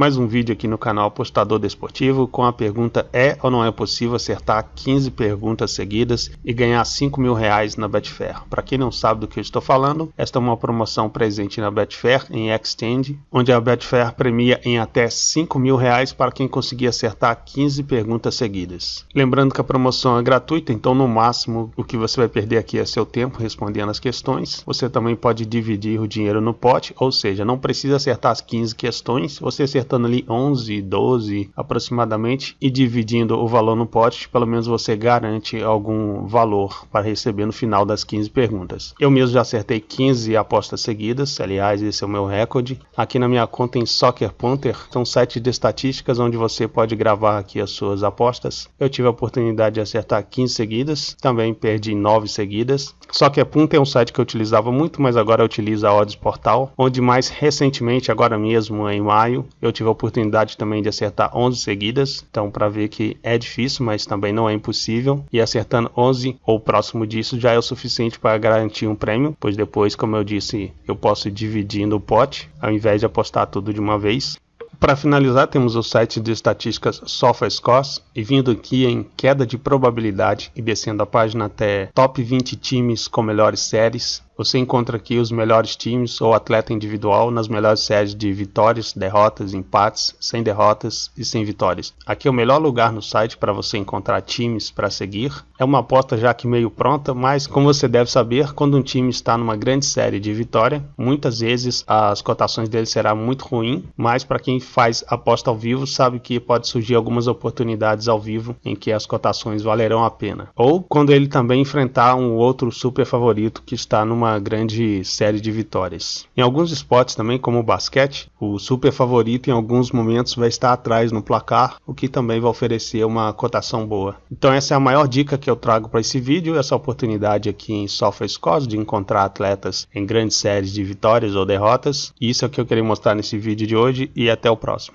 mais um vídeo aqui no canal Apostador Desportivo com a pergunta é ou não é possível acertar 15 perguntas seguidas e ganhar 5 mil reais na Betfair. Para quem não sabe do que eu estou falando, esta é uma promoção presente na Betfair em Extend, onde a Betfair premia em até 5 mil reais para quem conseguir acertar 15 perguntas seguidas. Lembrando que a promoção é gratuita, então no máximo o que você vai perder aqui é seu tempo respondendo as questões. Você também pode dividir o dinheiro no pote, ou seja, não precisa acertar as 15 questões, você acertando ali 11, 12 aproximadamente e dividindo o valor no pote, pelo menos você garante algum valor para receber no final das 15 perguntas. Eu mesmo já acertei 15 apostas seguidas, aliás, esse é o meu recorde. Aqui na minha conta em Soccer Punter, são sites de estatísticas onde você pode gravar aqui as suas apostas. Eu tive a oportunidade de acertar 15 seguidas, também perdi 9 seguidas. Soccer Punter é um site que eu utilizava muito, mas agora eu utilizo a Odds Portal, onde mais recentemente, agora mesmo em maio, eu tive a oportunidade também de acertar 11 seguidas, então para ver que é difícil, mas também não é impossível, e acertando 11 ou próximo disso já é o suficiente para garantir um prêmio, pois depois, como eu disse, eu posso ir dividindo o pote, ao invés de apostar tudo de uma vez. Para finalizar, temos o site de estatísticas SofaScores e vindo aqui em queda de probabilidade e descendo a página até top 20 times com melhores séries, você encontra aqui os melhores times ou atleta individual nas melhores séries de vitórias, derrotas, empates, sem derrotas e sem vitórias. Aqui é o melhor lugar no site para você encontrar times para seguir. É uma aposta já que meio pronta, mas como você deve saber, quando um time está numa grande série de vitória, muitas vezes as cotações dele será muito ruim, mas para quem faz aposta ao vivo sabe que pode surgir algumas oportunidades ao vivo em que as cotações valerão a pena. Ou quando ele também enfrentar um outro super favorito que está numa uma grande série de vitórias. Em alguns esportes também, como o basquete, o super favorito em alguns momentos vai estar atrás no placar, o que também vai oferecer uma cotação boa. Então essa é a maior dica que eu trago para esse vídeo, essa oportunidade aqui em SofaScores de encontrar atletas em grandes séries de vitórias ou derrotas. Isso é o que eu queria mostrar nesse vídeo de hoje e até o próximo.